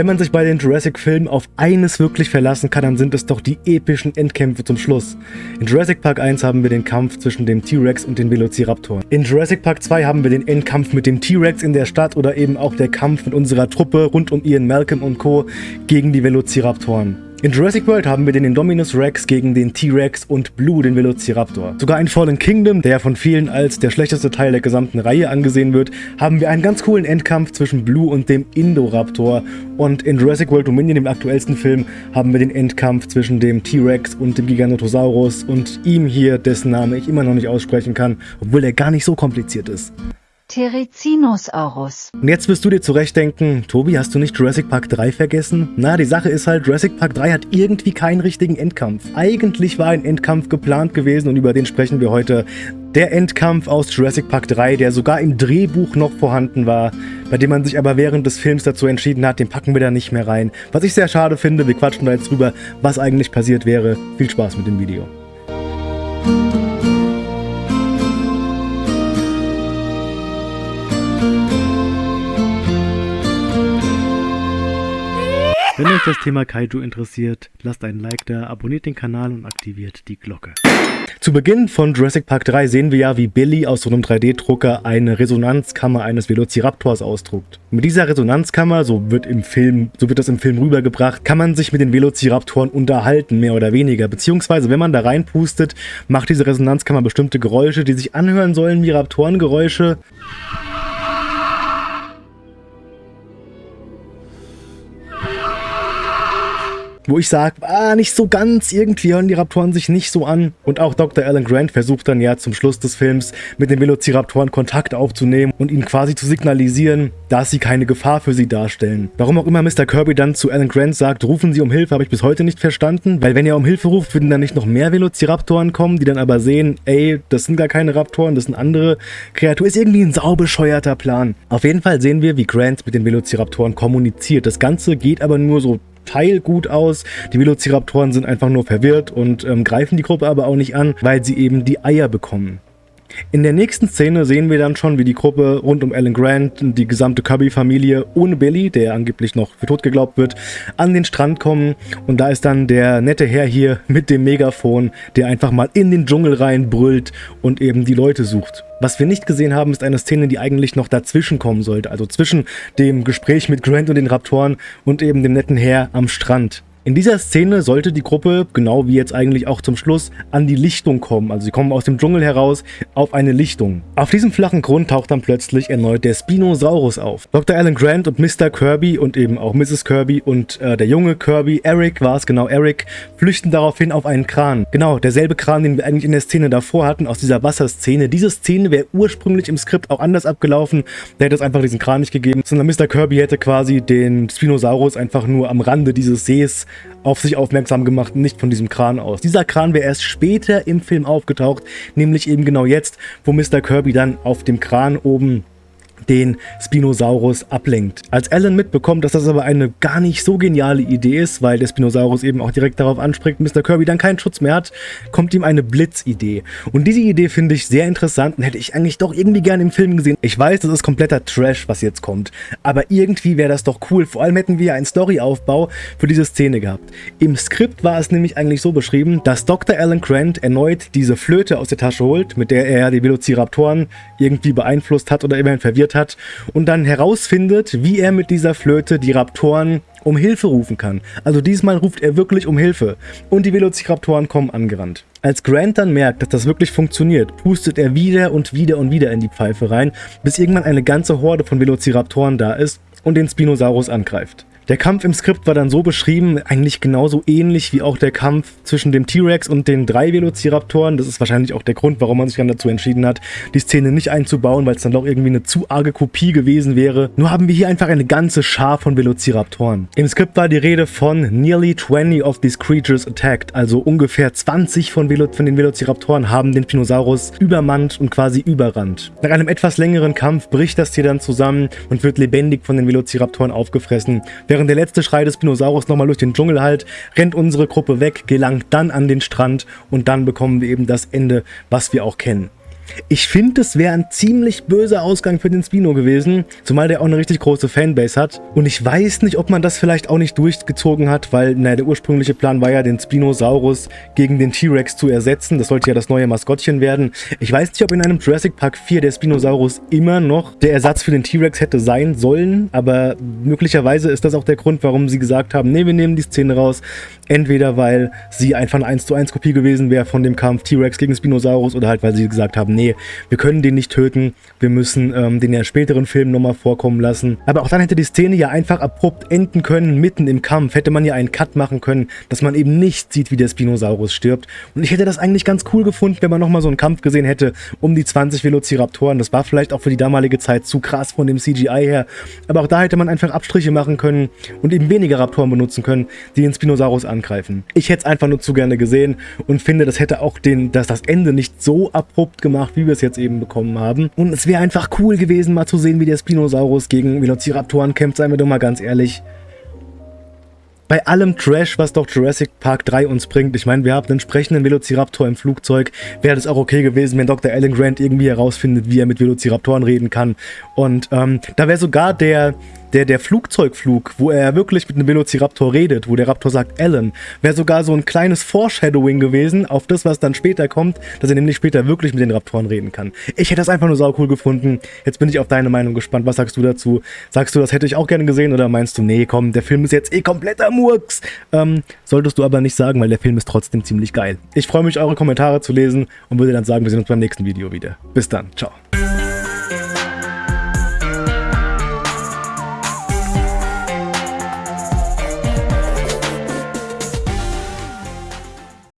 Wenn man sich bei den Jurassic-Filmen auf eines wirklich verlassen kann, dann sind es doch die epischen Endkämpfe zum Schluss. In Jurassic Park 1 haben wir den Kampf zwischen dem T-Rex und den Velociraptoren. In Jurassic Park 2 haben wir den Endkampf mit dem T-Rex in der Stadt oder eben auch der Kampf mit unserer Truppe rund um Ian Malcolm und Co. gegen die Velociraptoren. In Jurassic World haben wir den Indominus Rex gegen den T-Rex und Blue, den Velociraptor. Sogar in Fallen Kingdom, der von vielen als der schlechteste Teil der gesamten Reihe angesehen wird, haben wir einen ganz coolen Endkampf zwischen Blue und dem Indoraptor. Und in Jurassic World Dominion, dem aktuellsten Film, haben wir den Endkampf zwischen dem T-Rex und dem Giganotosaurus und ihm hier, dessen Name ich immer noch nicht aussprechen kann, obwohl er gar nicht so kompliziert ist. Therizinosaurus. Und jetzt wirst du dir zurechtdenken, Tobi, hast du nicht Jurassic Park 3 vergessen? Na, die Sache ist halt, Jurassic Park 3 hat irgendwie keinen richtigen Endkampf. Eigentlich war ein Endkampf geplant gewesen und über den sprechen wir heute. Der Endkampf aus Jurassic Park 3, der sogar im Drehbuch noch vorhanden war, bei dem man sich aber während des Films dazu entschieden hat, den packen wir da nicht mehr rein. Was ich sehr schade finde, wir quatschen da jetzt drüber, was eigentlich passiert wäre. Viel Spaß mit dem Video. Wenn euch das Thema Kaiju interessiert, lasst einen Like da, abonniert den Kanal und aktiviert die Glocke. Zu Beginn von Jurassic Park 3 sehen wir ja, wie Billy aus so einem 3D-Drucker eine Resonanzkammer eines Velociraptors ausdruckt. Mit dieser Resonanzkammer, so wird, im Film, so wird das im Film rübergebracht, kann man sich mit den Velociraptoren unterhalten, mehr oder weniger. Beziehungsweise, wenn man da reinpustet, macht diese Resonanzkammer bestimmte Geräusche, die sich anhören sollen wie Raptorengeräusche. Wo ich sage, ah, nicht so ganz, irgendwie hören die Raptoren sich nicht so an. Und auch Dr. Alan Grant versucht dann ja zum Schluss des Films mit den Velociraptoren Kontakt aufzunehmen und ihnen quasi zu signalisieren, dass sie keine Gefahr für sie darstellen. Warum auch immer Mr. Kirby dann zu Alan Grant sagt, rufen Sie um Hilfe, habe ich bis heute nicht verstanden, weil wenn er um Hilfe ruft, würden dann nicht noch mehr Velociraptoren kommen, die dann aber sehen, ey, das sind gar keine Raptoren, das sind andere Kreaturen. Ist irgendwie ein saubescheuerter Plan. Auf jeden Fall sehen wir, wie Grant mit den Velociraptoren kommuniziert. Das Ganze geht aber nur so Teil gut aus. Die Velociraptoren sind einfach nur verwirrt und ähm, greifen die Gruppe aber auch nicht an, weil sie eben die Eier bekommen. In der nächsten Szene sehen wir dann schon, wie die Gruppe rund um Alan Grant, die gesamte Kirby-Familie ohne Billy, der angeblich noch für tot geglaubt wird, an den Strand kommen. Und da ist dann der nette Herr hier mit dem Megafon, der einfach mal in den Dschungel rein brüllt und eben die Leute sucht. Was wir nicht gesehen haben, ist eine Szene, die eigentlich noch dazwischen kommen sollte. Also zwischen dem Gespräch mit Grant und den Raptoren und eben dem netten Herr am Strand. In dieser Szene sollte die Gruppe, genau wie jetzt eigentlich auch zum Schluss, an die Lichtung kommen. Also sie kommen aus dem Dschungel heraus auf eine Lichtung. Auf diesem flachen Grund taucht dann plötzlich erneut der Spinosaurus auf. Dr. Alan Grant und Mr. Kirby und eben auch Mrs. Kirby und äh, der junge Kirby, Eric war es genau, Eric, flüchten daraufhin auf einen Kran. Genau, derselbe Kran, den wir eigentlich in der Szene davor hatten, aus dieser Wasserszene. Diese Szene wäre ursprünglich im Skript auch anders abgelaufen. Da hätte es einfach diesen Kran nicht gegeben, sondern Mr. Kirby hätte quasi den Spinosaurus einfach nur am Rande dieses Sees auf sich aufmerksam gemacht, nicht von diesem Kran aus. Dieser Kran wäre erst später im Film aufgetaucht, nämlich eben genau jetzt, wo Mr. Kirby dann auf dem Kran oben den Spinosaurus ablenkt. Als Alan mitbekommt, dass das aber eine gar nicht so geniale Idee ist, weil der Spinosaurus eben auch direkt darauf anspricht, Mr. Kirby dann keinen Schutz mehr hat, kommt ihm eine Blitzidee. Und diese Idee finde ich sehr interessant und hätte ich eigentlich doch irgendwie gerne im Film gesehen. Ich weiß, das ist kompletter Trash, was jetzt kommt, aber irgendwie wäre das doch cool. Vor allem hätten wir einen Storyaufbau für diese Szene gehabt. Im Skript war es nämlich eigentlich so beschrieben, dass Dr. Alan Grant erneut diese Flöte aus der Tasche holt, mit der er die Velociraptoren irgendwie beeinflusst hat oder immerhin verwirrt gespielt hat und dann herausfindet, wie er mit dieser Flöte die Raptoren um Hilfe rufen kann. Also diesmal ruft er wirklich um Hilfe und die Velociraptoren kommen angerannt. Als Grant dann merkt, dass das wirklich funktioniert, pustet er wieder und wieder und wieder in die Pfeife rein, bis irgendwann eine ganze Horde von Velociraptoren da ist und den Spinosaurus angreift. Der Kampf im Skript war dann so beschrieben, eigentlich genauso ähnlich wie auch der Kampf zwischen dem T-Rex und den drei Velociraptoren. Das ist wahrscheinlich auch der Grund, warum man sich dann dazu entschieden hat, die Szene nicht einzubauen, weil es dann doch irgendwie eine zu arge Kopie gewesen wäre. Nur haben wir hier einfach eine ganze Schar von Velociraptoren. Im Skript war die Rede von nearly 20 of these creatures attacked, also ungefähr 20 von, Velo von den Velociraptoren haben den Spinosaurus übermannt und quasi überrannt. Nach einem etwas längeren Kampf bricht das Tier dann zusammen und wird lebendig von den Velociraptoren aufgefressen, während Während der letzte Schrei des Spinosaurus nochmal durch den Dschungel halt, rennt unsere Gruppe weg, gelangt dann an den Strand und dann bekommen wir eben das Ende, was wir auch kennen. Ich finde, es wäre ein ziemlich böser Ausgang für den Spino gewesen, zumal der auch eine richtig große Fanbase hat. Und ich weiß nicht, ob man das vielleicht auch nicht durchgezogen hat, weil naja, der ursprüngliche Plan war ja, den Spinosaurus gegen den T-Rex zu ersetzen. Das sollte ja das neue Maskottchen werden. Ich weiß nicht, ob in einem Jurassic Park 4 der Spinosaurus immer noch der Ersatz für den T-Rex hätte sein sollen, aber möglicherweise ist das auch der Grund, warum sie gesagt haben, nee, wir nehmen die Szene raus. Entweder weil sie einfach eine 1 zu 1 Kopie gewesen wäre von dem Kampf T-Rex gegen Spinosaurus oder halt weil sie gesagt haben, nee, wir können den nicht töten, wir müssen ähm, den ja späteren Film nochmal vorkommen lassen. Aber auch dann hätte die Szene ja einfach abrupt enden können, mitten im Kampf, hätte man ja einen Cut machen können, dass man eben nicht sieht, wie der Spinosaurus stirbt. Und ich hätte das eigentlich ganz cool gefunden, wenn man nochmal so einen Kampf gesehen hätte um die 20 Velociraptoren. Das war vielleicht auch für die damalige Zeit zu krass von dem CGI her, aber auch da hätte man einfach Abstriche machen können und eben weniger Raptoren benutzen können, die den Spinosaurus an angreifen. Ich hätte es einfach nur zu gerne gesehen und finde, das hätte auch den, das, das Ende nicht so abrupt gemacht, wie wir es jetzt eben bekommen haben. Und es wäre einfach cool gewesen, mal zu sehen, wie der Spinosaurus gegen Velociraptoren kämpft, seien wir doch mal ganz ehrlich bei allem Trash, was doch Jurassic Park 3 uns bringt, ich meine, wir haben einen sprechenden Velociraptor im Flugzeug, wäre das auch okay gewesen, wenn Dr. Alan Grant irgendwie herausfindet, wie er mit Velociraptoren reden kann. Und ähm, da wäre sogar der, der, der Flugzeugflug, wo er wirklich mit einem Velociraptor redet, wo der Raptor sagt Alan, wäre sogar so ein kleines Foreshadowing gewesen auf das, was dann später kommt, dass er nämlich später wirklich mit den Raptoren reden kann. Ich hätte das einfach nur sau cool gefunden. Jetzt bin ich auf deine Meinung gespannt. Was sagst du dazu? Sagst du, das hätte ich auch gerne gesehen oder meinst du, nee, komm, der Film ist jetzt eh kompletter Murks? Ähm, solltest du aber nicht sagen, weil der Film ist trotzdem ziemlich geil. Ich freue mich, eure Kommentare zu lesen und würde dann sagen, wir sehen uns beim nächsten Video wieder. Bis dann, ciao.